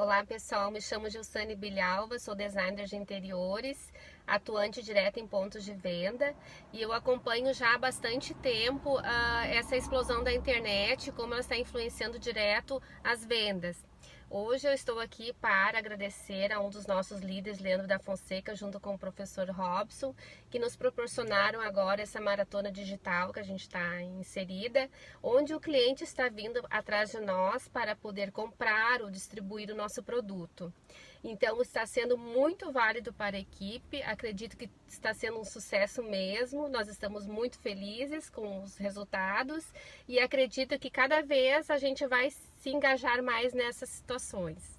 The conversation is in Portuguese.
Olá pessoal, me chamo Gilsane Bilhalva, sou designer de interiores, atuante direto em pontos de venda e eu acompanho já há bastante tempo uh, essa explosão da internet, como ela está influenciando direto as vendas. Hoje eu estou aqui para agradecer a um dos nossos líderes, Leandro da Fonseca, junto com o professor Robson, que nos proporcionaram agora essa maratona digital que a gente está inserida, onde o cliente está vindo atrás de nós para poder comprar ou distribuir o nosso produto. Então está sendo muito válido para a equipe, acredito que está sendo um sucesso mesmo, nós estamos muito felizes com os resultados e acredito que cada vez a gente vai se engajar mais nessas situações.